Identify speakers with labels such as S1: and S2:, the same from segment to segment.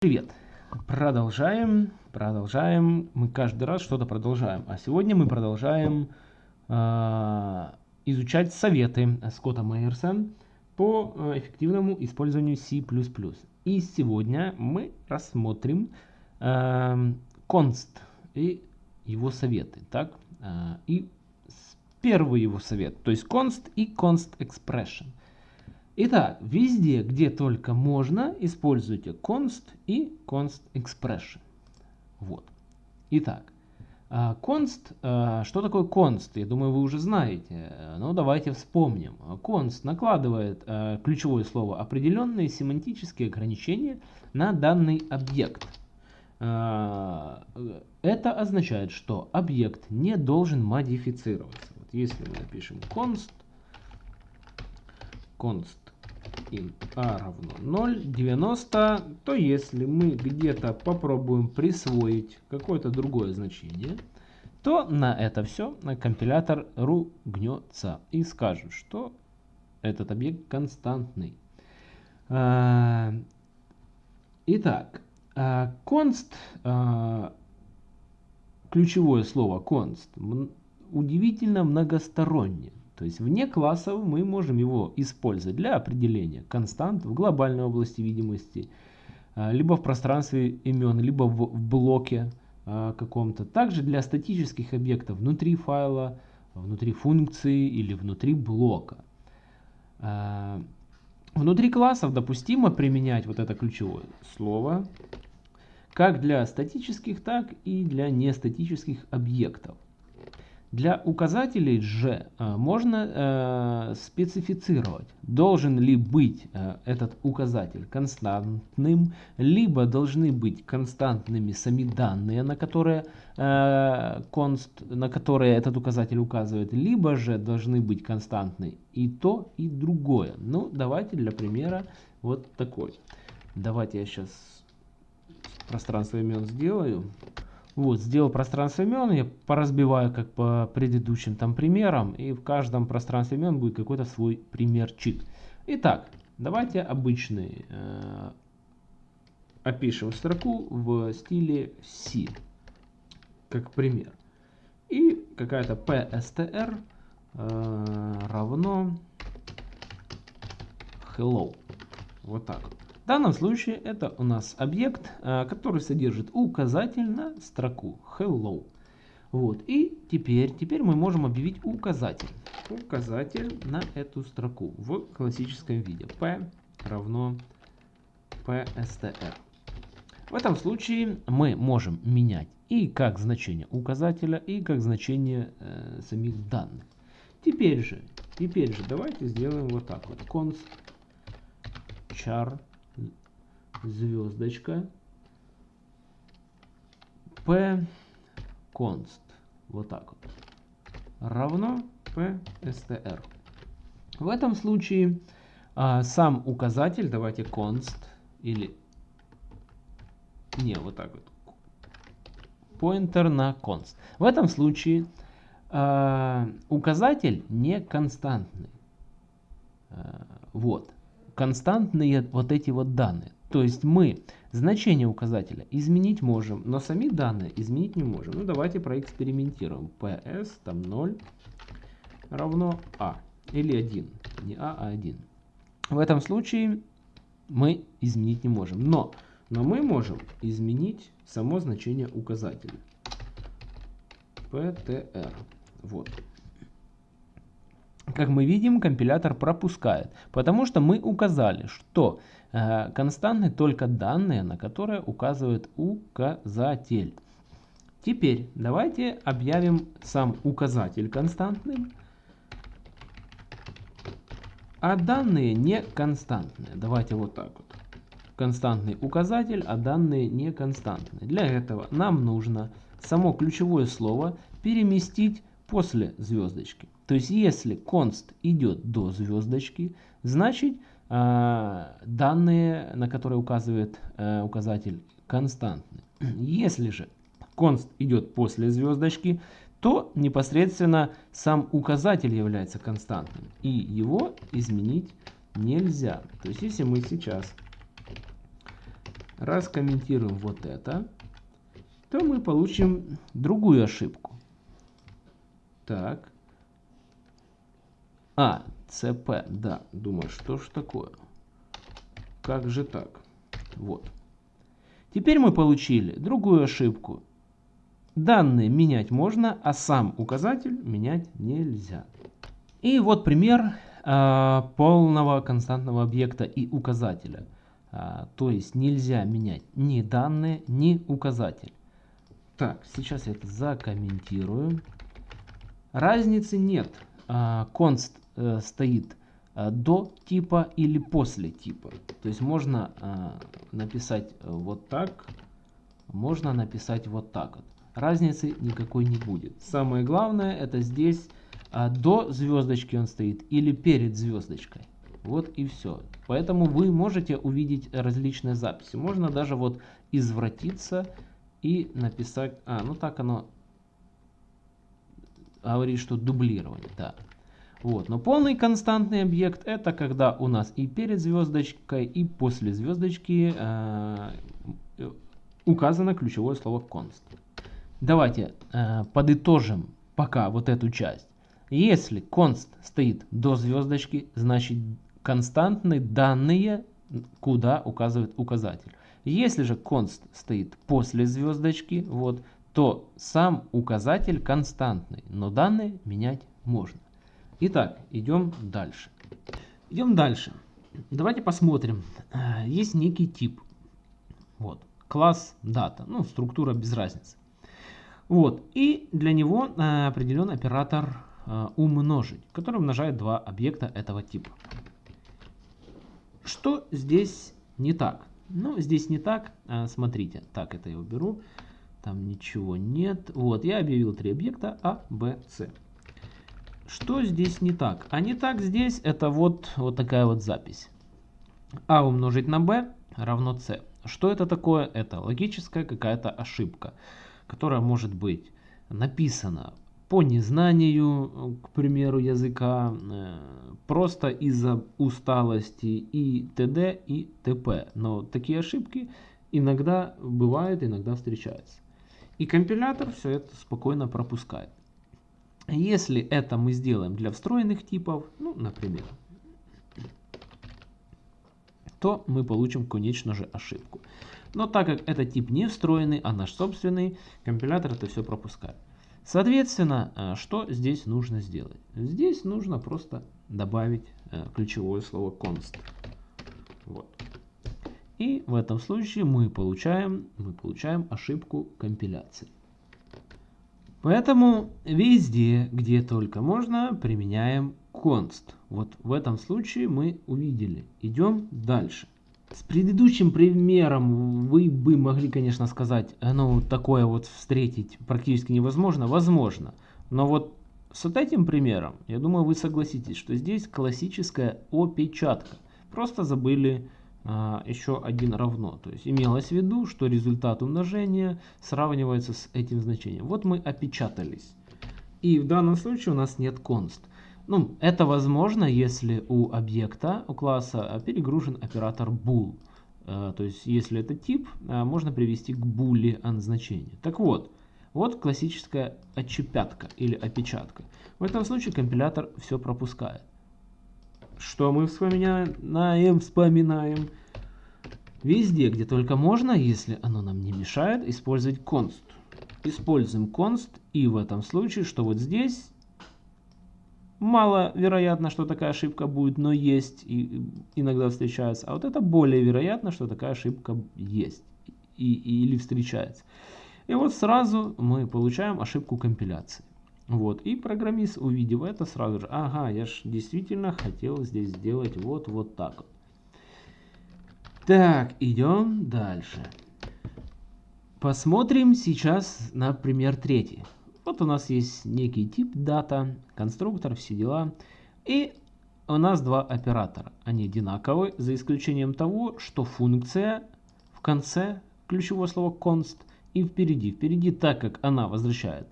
S1: Привет! Продолжаем, продолжаем. Мы каждый раз что-то продолжаем. А сегодня мы продолжаем э, изучать советы Скотта Мейерса по э, эффективному использованию C++. И сегодня мы рассмотрим э, и его советы. Так? И первый его совет, то есть const и const expression. Итак, везде, где только можно, используйте const и const expression. Вот. Итак, а, const, а, что такое const? Я думаю, вы уже знаете. Но давайте вспомним. Const накладывает а, ключевое слово определенные семантические ограничения на данный объект. Это означает, что объект не должен модифицироваться. Вот если мы напишем const, const int a равно 0, 90, то если мы где-то попробуем присвоить какое-то другое значение, то на это все компилятор ругнется и скажет, что этот объект константный. А, итак, а, const, а, ключевое слово const, удивительно многостороннее. То есть вне классов мы можем его использовать для определения констант в глобальной области видимости, а, либо в пространстве имен, либо в блоке а, каком-то. Также для статических объектов внутри файла, внутри функции или внутри блока. А, внутри классов допустимо применять вот это ключевое слово как для статических, так и для нестатических объектов. Для указателей же э, можно э, специфицировать, должен ли быть э, этот указатель константным, либо должны быть константными сами данные, на которые, const, на которые этот указатель указывает, либо же должны быть константны и то, и другое. Ну, давайте для примера вот такой. Давайте я сейчас пространство имен сделаю. Вот, сделал пространство имен, я поразбиваю как по предыдущим там примерам, и в каждом пространстве имен будет какой-то свой примерчик. Итак, давайте обычный э, опишем строку в стиле C, как пример. И какая-то PSTR э, равно hello. Вот так вот. В данном случае это у нас объект, э, который содержит указатель на строку hello. Вот. И теперь, теперь мы можем объявить указатель. Указатель на эту строку в классическом виде. p равно pstr. В этом случае мы можем менять и как значение указателя, и как значение э, самих данных. Теперь же, теперь же давайте сделаем вот так вот. const char звездочка p const вот так вот равно p str. В этом случае а, сам указатель, давайте const или не вот так вот pointer на const. В этом случае а, указатель не константный. А, вот константные вот эти вот данные. То есть мы значение указателя изменить можем, но сами данные изменить не можем. Ну давайте проэкспериментируем. PS там 0 равно А или 1. Не А, а 1. В этом случае мы изменить не можем. Но, но мы можем изменить само значение указателя. PTR. Вот как мы видим, компилятор пропускает, потому что мы указали, что э, константны только данные, на которые указывает указатель. Теперь давайте объявим сам указатель константным, а данные не константные. Давайте вот так вот. Константный указатель, а данные не константные. Для этого нам нужно само ключевое слово переместить после звездочки. То есть если const идет до звездочки, значит э, данные, на которые указывает э, указатель, константны. Если же const идет после звездочки, то непосредственно сам указатель является константным. И его изменить нельзя. То есть если мы сейчас раскомментируем вот это, то мы получим другую ошибку. Так. А, ЦП, да. Думаю, что ж такое? Как же так? Вот. Теперь мы получили другую ошибку. Данные менять можно, а сам указатель менять нельзя. И вот пример э, полного константного объекта и указателя. Э, то есть нельзя менять ни данные, ни указатель. Так, сейчас я это закомментирую. Разницы нет. Э, const э, стоит э, до типа или после типа. То есть можно э, написать вот так, можно написать вот так. Разницы никакой не будет. Самое главное это здесь а, до звездочки он стоит или перед звездочкой. Вот и все. Поэтому вы можете увидеть различные записи. Можно даже вот извратиться и написать... А, ну так оно говорит, что дублирование. Да. Вот. Но полный константный объект это когда у нас и перед звездочкой, и после звездочки э, указано ключевое слово const. Давайте э, подытожим пока вот эту часть. Если const стоит до звездочки, значит константные данные, куда указывает указатель. Если же const стоит после звездочки, вот, то сам указатель константный, но данные менять можно. Итак, идем дальше. Идем дальше. Давайте посмотрим. Э, есть некий тип. Вот. Класс дата. Ну, структура без разницы. Вот. И для него э, определен оператор э, умножить, который умножает два объекта этого типа. Что здесь не так? Ну, здесь не так. Смотрите. Так, это я уберу. Там ничего нет. Вот, я объявил три объекта А, Б, С. Что здесь не так? А не так здесь это вот, вот такая вот запись. А умножить на b равно c. Что это такое? Это логическая какая-то ошибка, которая может быть написана по незнанию, к примеру, языка, э, просто из-за усталости и т.д. и т.п. Но такие ошибки иногда бывают, иногда встречаются. И компилятор все это спокойно пропускает. Если это мы сделаем для встроенных типов, ну, например, то мы получим, конечно же, ошибку. Но так как это тип не встроенный, а наш собственный, компилятор это все пропускает. Соответственно, э, что здесь нужно сделать? Здесь нужно просто добавить э, ключевое слово const. Вот. И в этом случае мы получаем, мы получаем ошибку компиляции. Поэтому везде, где только можно, применяем const. Вот в этом случае мы увидели. Идем дальше. С предыдущим примером вы бы могли, конечно, сказать, ну, такое вот встретить практически невозможно. Возможно. Но вот с вот этим примером, я думаю, вы согласитесь, что здесь классическая опечатка. Просто забыли еще один равно. То есть имелось в виду, что результат умножения сравнивается с этим значением. Вот мы опечатались. И в данном случае у нас нет const. Ну, это возможно, если у объекта, у класса перегружен оператор bool. А, то есть, если это тип, а, можно привести к boolean значению. Так вот, вот классическая отчепятка или опечатка. В этом случае компилятор все пропускает. Что мы вспоминаем? Вспоминаем. Везде, где только можно, если оно нам не мешает, использовать const. Используем const и в этом случае, что вот здесь мало вероятно, что такая ошибка будет, но есть и иногда встречается. А вот это более вероятно, что такая ошибка есть и, или встречается. И вот сразу мы получаем ошибку компиляции. Вот, и программист, увидев это, сразу же, ага, я же действительно хотел здесь сделать вот, вот так вот. Так, идем дальше. Посмотрим сейчас на пример третий. Вот у нас есть некий тип дата, конструктор, все дела. И у нас два оператора. Они одинаковые, за исключением того, что функция в конце ключевое слово const и впереди. Впереди, так как она возвращает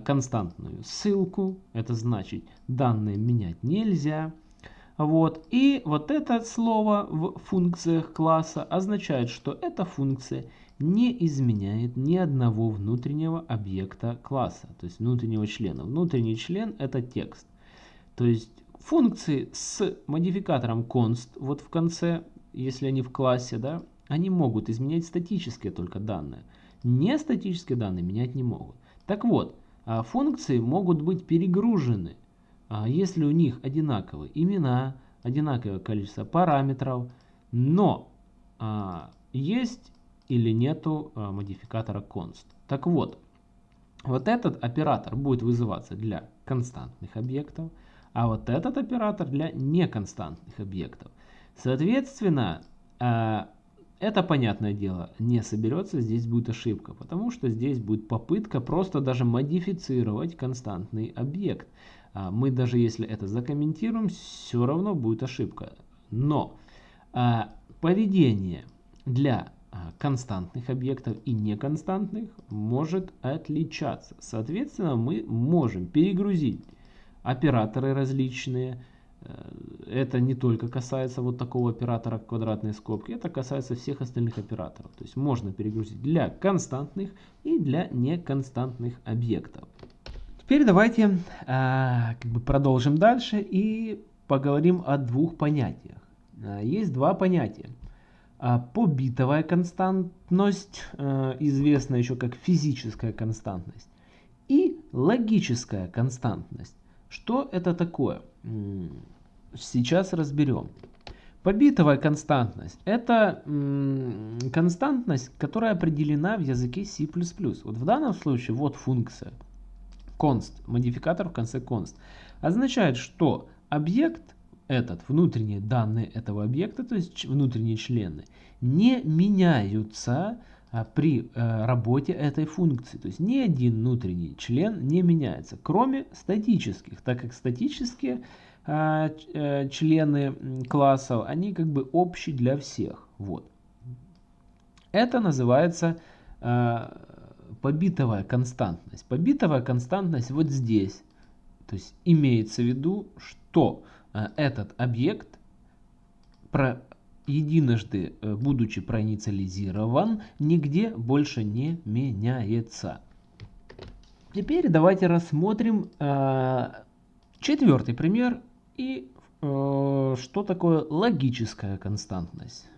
S1: константную ссылку, это значит данные менять нельзя. Вот. И вот это слово в функциях класса означает, что эта функция не изменяет ни одного внутреннего объекта класса, то есть внутреннего члена. Внутренний член это текст. То есть функции с модификатором const вот в конце, если они в классе, да, они могут изменять статические только данные. Не статические данные менять не могут. Так вот, функции могут быть перегружены, а, если у них одинаковые имена, одинаковое количество параметров, но а, есть или нету модификатора const. Так вот, вот этот оператор будет вызываться для константных объектов, а вот этот оператор для неконстантных объектов. Соответственно, это, понятное дело, не соберется, здесь будет ошибка, потому что здесь будет попытка просто даже модифицировать константный объект. А, мы даже если это закомментируем, все равно будет ошибка. Но а, поведение для а, константных объектов и неконстантных может отличаться. Соответственно, мы можем перегрузить операторы различные, это не только касается вот такого оператора квадратной скобки, это касается всех остальных операторов. То есть можно перегрузить для константных и для неконстантных объектов. Теперь давайте э, как бы продолжим дальше и поговорим о двух понятиях. Э, есть два понятия. Э, побитовая константность, э, известна еще как физическая константность, и логическая константность. Что это такое? Сейчас разберем. Побитовая константность – это константность, которая определена в языке C++. Вот в данном случае вот функция const, модификатор в конце const, означает, что объект этот, внутренние данные этого объекта, то есть внутренние члены, не меняются а, при э, работе этой функции. То есть ни один внутренний член не меняется, кроме статических, так как статические члены классов, они как бы общие для всех. Вот. Это называется а, побитовая константность. Побитовая константность вот здесь. То есть имеется в виду, что этот объект про единожды, э, будучи проинициализирован, нигде больше не меняется. Теперь давайте рассмотрим э, четвертый пример и э, что такое логическая константность.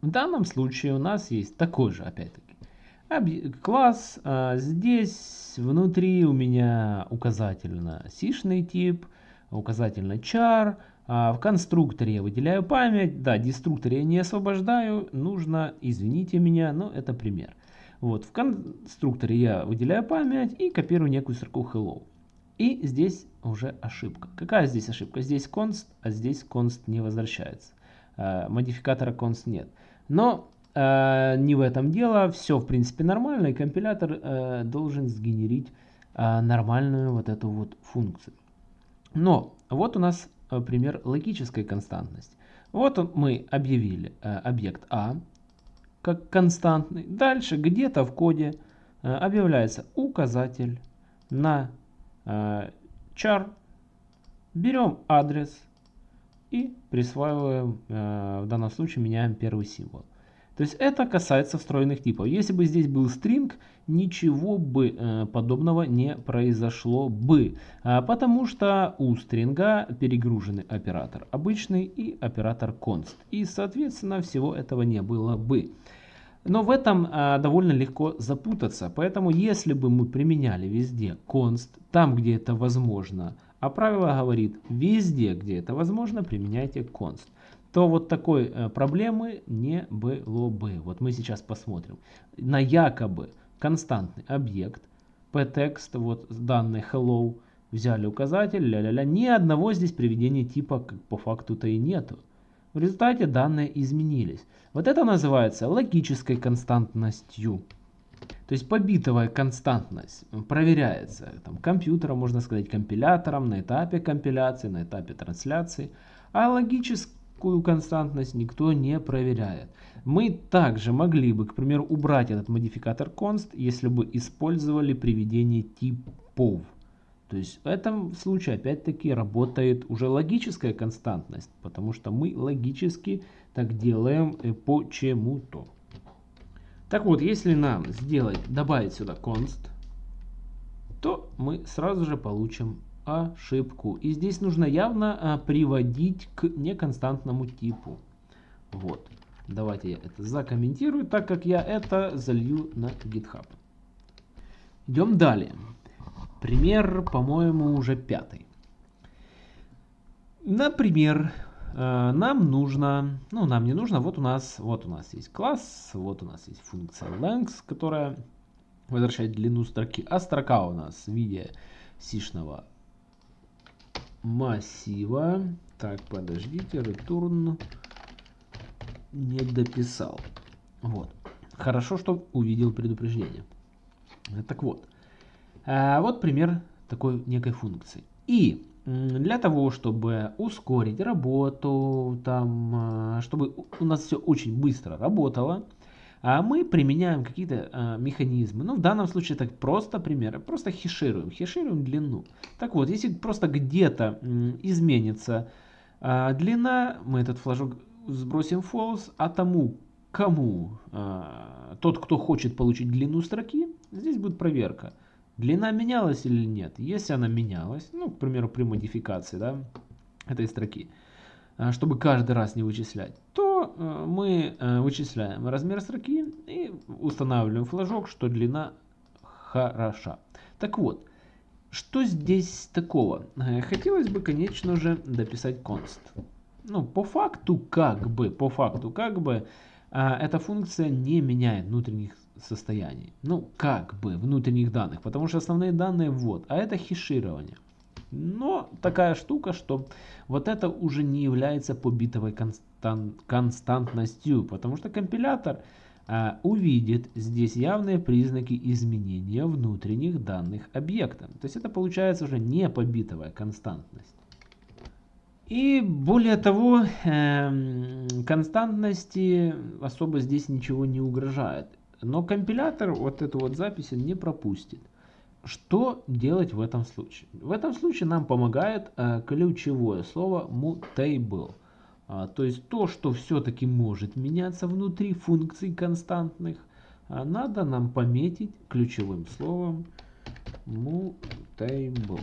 S1: В данном случае у нас есть такой же, опять-таки, класс. Э, здесь внутри у меня указательно сишный тип, указательно char, а в конструкторе я выделяю память, да, деструкторе я не освобождаю, нужно, извините меня, но это пример. Вот, в конструкторе я выделяю память и копирую некую строку hello. И здесь уже ошибка. Какая здесь ошибка? Здесь const, а здесь const не возвращается. Э, модификатора const нет. Но э, не в этом дело, все в принципе нормально, и компилятор э, должен сгенерить э, нормальную вот эту вот функцию. Но вот у нас Э, пример логической константности. Вот он, мы объявили э, объект А как константный. Дальше где-то в коде э, объявляется указатель на char. Берем адрес и присваиваем, э, в данном случае меняем первый символ. То есть это касается встроенных типов. Если бы здесь был string, ничего бы э, подобного не произошло бы. А, потому что у стринга перегруженный оператор обычный и оператор const. И соответственно всего этого не было бы. Но в этом а, довольно легко запутаться. Поэтому если бы мы применяли везде const, там где это возможно, а правило говорит везде где это возможно применяйте const то вот такой э, проблемы не было бы. Вот мы сейчас посмотрим на якобы константный объект pText, вот данные hello, взяли указатель, ля-ля-ля, ни одного здесь приведения типа как по факту-то и нету. В результате данные изменились. Вот это называется логической константностью. То есть побитовая константность проверяется там, компьютером, можно сказать, компилятором на этапе компиляции, на этапе трансляции. А логическая такую константность никто не проверяет. Мы также могли бы, к примеру, убрать этот модификатор const, если бы использовали приведение типов. То есть в этом случае опять-таки работает уже логическая константность, потому что мы логически так делаем э, почему-то. Так вот, если нам сделать, добавить сюда const, то мы сразу же получим ошибку. И здесь нужно явно а, приводить к неконстантному типу. Вот. Давайте я это закомментирую, так как я это залью на GitHub. Идем далее. Пример, по-моему, уже пятый. Например, э, нам нужно, ну нам не нужно, вот у нас, вот у нас есть класс, вот у нас есть функция length, которая возвращает длину строки, а строка у нас в виде сишного массива. Так, подождите, return не дописал. Вот. Хорошо, что увидел предупреждение. Так вот, вот пример такой некой функции. И для того, чтобы ускорить работу, там, а, чтобы у нас все очень быстро работало, а мы применяем какие-то механизмы. Ну, в данном случае так просто примеры. Просто хешируем. Хешируем длину. Так вот, если просто где-то изменится длина, мы этот флажок сбросим false, а тому, кому тот, кто хочет получить длину строки, здесь будет проверка. Длина менялась или нет? Если она менялась, ну, к примеру, при модификации да, этой строки, а, чтобы каждый раз не вычислять, то э, мы э, вычисляем размер строки и устанавливаем флажок, что длина хороша. Так вот, что здесь такого? Э, хотелось бы, конечно же, дописать const. Ну, по факту, как бы, по факту, как бы, эта функция не меняет внутренних состояний. Ну, как бы внутренних данных, потому что основные данные вот, а это хеширование. Но такая штука, что вот это уже не является побитовой констан константностью, потому что компилятор а, увидит здесь явные признаки изменения внутренних данных объекта. То есть это получается уже не побитовая константность. И более того, э, константности особо здесь ничего не угрожает. Но компилятор вот эту вот запись не пропустит. Что делать в этом случае? В этом случае нам помогает э, ключевое слово mutable. А, то есть то, что все-таки может меняться внутри функций константных, а надо нам пометить ключевым словом mutable.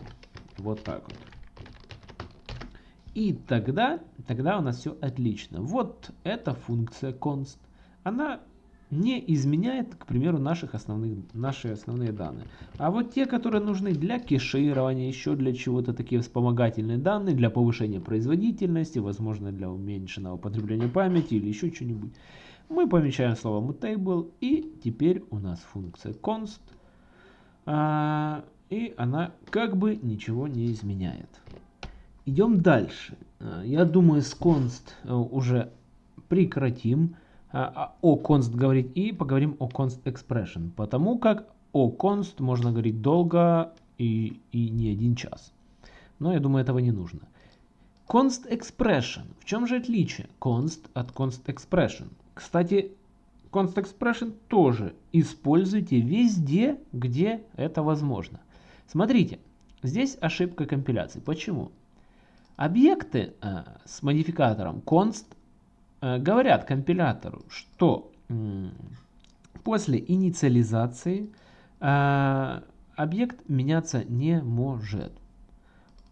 S1: Вот так вот. И тогда, тогда у нас все отлично. Вот эта функция const. Она не изменяет, к примеру, наших основных, наши основные данные. А вот те, которые нужны для кеширования, еще для чего-то, такие вспомогательные данные, для повышения производительности, возможно, для уменьшенного потребления памяти или еще что-нибудь, мы помечаем слово mutable, и теперь у нас функция const, а, и она как бы ничего не изменяет. Идем дальше. А, я думаю, с const уже прекратим. А, о const говорить и поговорим о const expression, потому как о const можно говорить долго и, и не один час. Но я думаю, этого не нужно. Const expression. В чем же отличие const от const expression? Кстати, const expression тоже используйте везде, где это возможно. Смотрите, здесь ошибка компиляции. Почему? Объекты э, с модификатором const Э, говорят компилятору, что после инициализации э, объект меняться не может.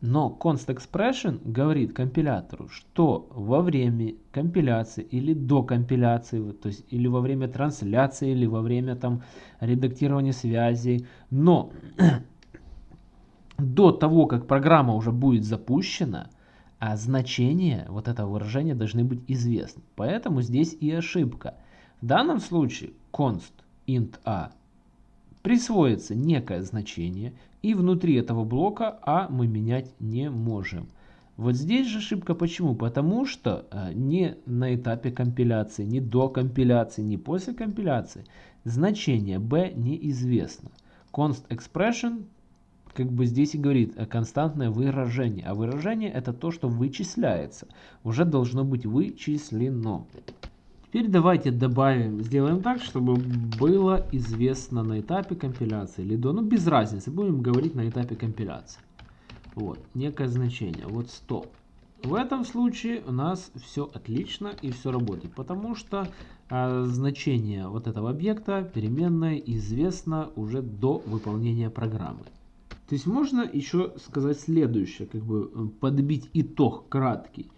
S1: Но const expression говорит компилятору, что во время компиляции или до компиляции, то есть или во время трансляции, или во время там редактирования связей, но до того, как программа уже будет запущена, а значения вот этого выражения должны быть известны. Поэтому здесь и ошибка. В данном случае const int a присвоится некое значение, и внутри этого блока a мы менять не можем. Вот здесь же ошибка почему? Потому что э, не на этапе компиляции, не до компиляции, не после компиляции значение b неизвестно. Const expression как бы здесь и говорит э, константное выражение. А выражение это то, что вычисляется. Уже должно быть вычислено. Теперь давайте добавим, сделаем так, чтобы было известно на этапе компиляции или до, ну без разницы, будем говорить на этапе компиляции. Вот, некое значение, вот 100. В этом случае у нас все отлично и все работает, потому что а, значение вот этого объекта переменной известно уже до выполнения программы. То есть можно еще сказать следующее, как бы э, подбить итог краткий.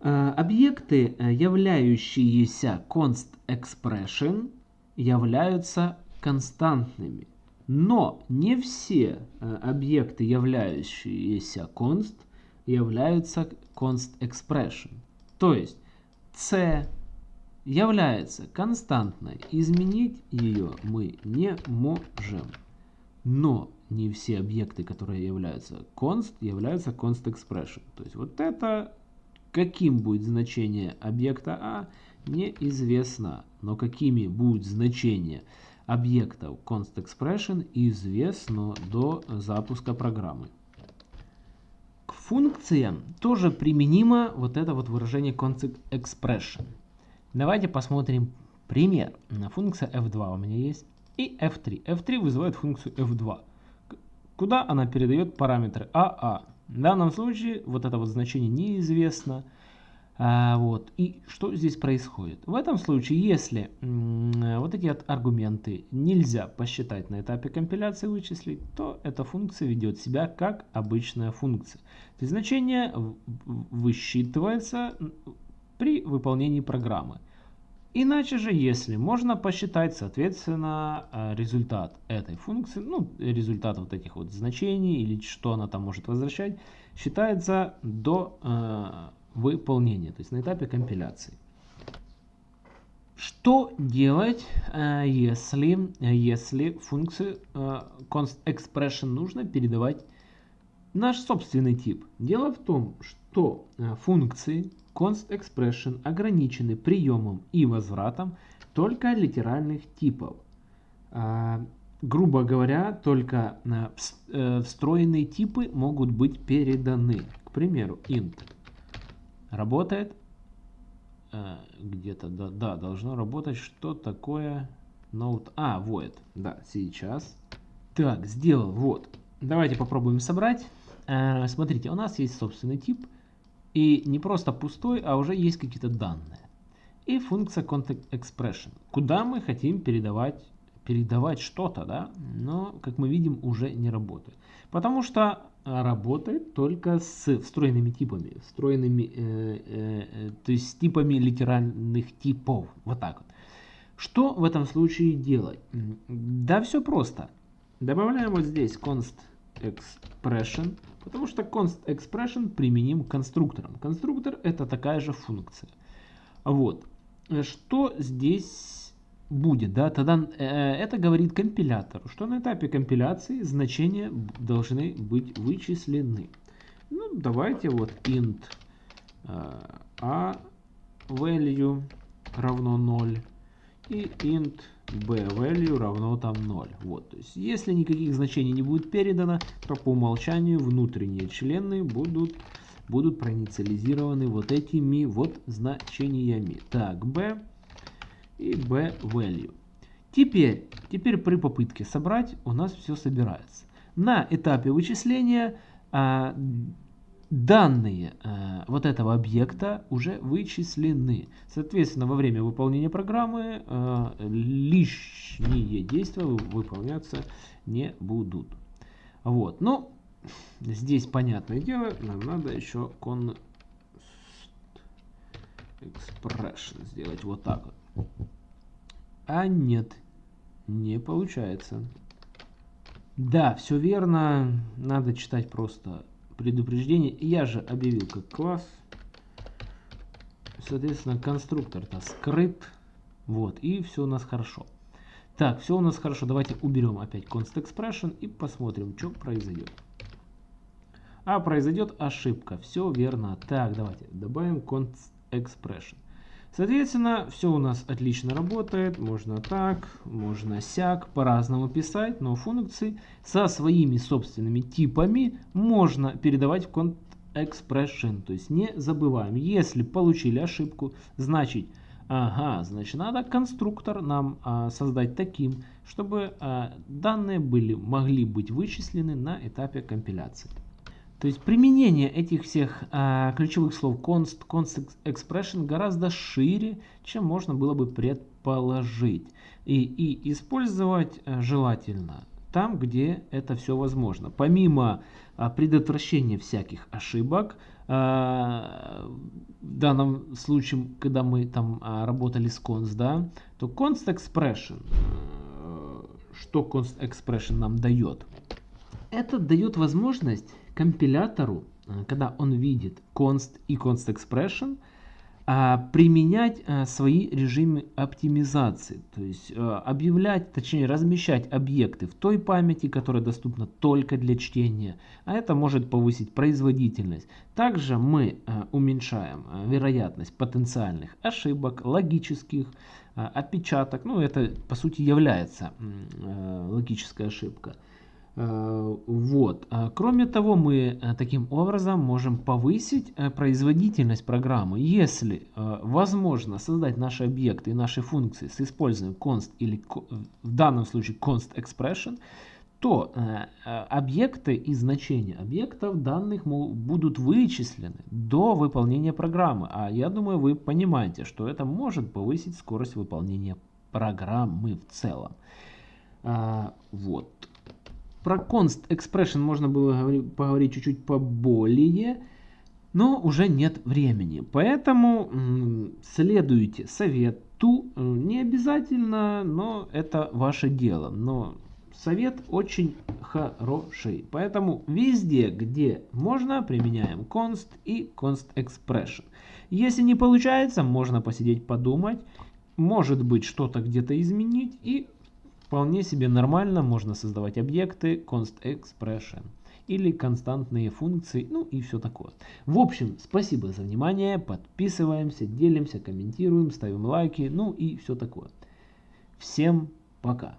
S1: А, объекты, э, являющиеся const expression, являются константными. Но не все э, объекты, являющиеся const, являются const expression. То есть c является константной. Изменить ее мы не можем. Но не все объекты, которые являются const, являются const expression. То есть вот это, каким будет значение объекта А, неизвестно. Но какими будут значения объектов const expression, известно до запуска программы. К функциям тоже применимо вот это вот выражение const expression. Давайте посмотрим пример. Функция f2 у меня есть и f3. f3 вызывает функцию f2, куда она передает параметры aa. А. В данном случае вот это вот значение неизвестно. А, вот. И что здесь происходит? В этом случае, если вот эти аргументы нельзя посчитать на этапе компиляции вычислить, то эта функция ведет себя как обычная функция. То есть значение высчитывается при выполнении программы. Иначе же, если можно посчитать, соответственно, э, результат этой функции, ну, результат вот этих вот значений или что она там может возвращать, считается до э, выполнения, то есть на этапе компиляции. Что делать, э, если, если функцию э, const expression нужно передавать наш собственный тип? Дело в том, что э, функции const expression ограничены приемом и возвратом только литеральных типов. А, грубо говоря, только а, э, встроенные типы могут быть переданы. К примеру, int работает. А, Где-то, да, да, должно работать. Что такое note? А, void. Да, сейчас. Так, сделал. Вот. Давайте попробуем собрать. Смотрите, у нас есть собственный тип – и не просто пустой, а уже есть какие-то данные. И функция context expression, куда мы хотим передавать, передавать что-то, да, но, как мы видим, уже не работает. Потому что работает только с встроенными типами, встроенными, э, э, э, то есть с типами литеральных типов, вот так вот. Что в этом случае делать? Да все просто. Добавляем вот здесь const expression, потому что const expression применим к конструкторам. Конструктор это такая же функция. Вот. Что здесь будет? Да? Тогда э, это говорит компилятору, что на этапе компиляции значения должны быть вычислены. Ну, давайте вот int э, a value равно 0 и int b-value равно там 0. Вот, то есть, если никаких значений не будет передано, то по умолчанию внутренние члены будут, будут проинициализированы вот этими вот значениями. Так, b и b-value. Теперь, теперь при попытке собрать у нас все собирается. На этапе вычисления а, данные э, вот этого объекта уже вычислены. Соответственно, во время выполнения программы э, лишние действия выполняться не будут. Вот, но здесь понятное дело, нам надо еще const expression сделать вот так. А нет, не получается. Да, все верно, надо читать просто предупреждение. Я же объявил как класс. Соответственно, конструктор-то скрыт. Вот, и все у нас хорошо. Так, все у нас хорошо. Давайте уберем опять const expression и посмотрим, что произойдет. А произойдет ошибка. Все верно. Так, давайте добавим const expression. Соответственно, все у нас отлично работает. Можно так, можно сяк, по-разному писать, но функции со своими собственными типами можно передавать в const expression. То есть не забываем, если получили ошибку, значит Ага, значит, надо конструктор нам а, создать таким, чтобы а, данные были, могли быть вычислены на этапе компиляции. То есть применение этих всех а, ключевых слов const, const expression гораздо шире, чем можно было бы предположить. И, и использовать а, желательно там, где это все возможно. Помимо а, предотвращения всяких ошибок, а, в данном случае, когда мы там а, работали с const, да, то const expression, э, что const expression нам дает? Это дает возможность компилятору, э, когда он видит const и const expression, а, применять э, свои режимы оптимизации, то есть э, объявлять, точнее размещать объекты в той памяти, которая доступна только для чтения, а это может повысить производительность. Также мы уменьшаем вероятность потенциальных ошибок, логических, опечаток, ну это по сути является логическая ошибка. Э, вот. А кроме того, мы э, таким образом можем повысить э, производительность программы. Если возможно создать наши объекты и наши функции с использованием const или в данном случае const expression, то объекты и значения объектов данных будут вычислены до выполнения программы. А я думаю, вы понимаете, что это может повысить скорость выполнения программы в целом. Вот. Про const expression можно было поговорить чуть-чуть поболее, но уже нет времени. Поэтому следуйте совету. Э, не обязательно, но это ваше дело. Но совет очень хороший. Поэтому везде, где можно, применяем const и const expression. Если не получается, можно посидеть подумать. Может быть что-то где-то изменить и Вполне себе нормально можно создавать объекты const expression или константные функции, ну и все такое. В общем, спасибо за внимание, подписываемся, делимся, комментируем, ставим лайки, ну и все такое. Всем пока!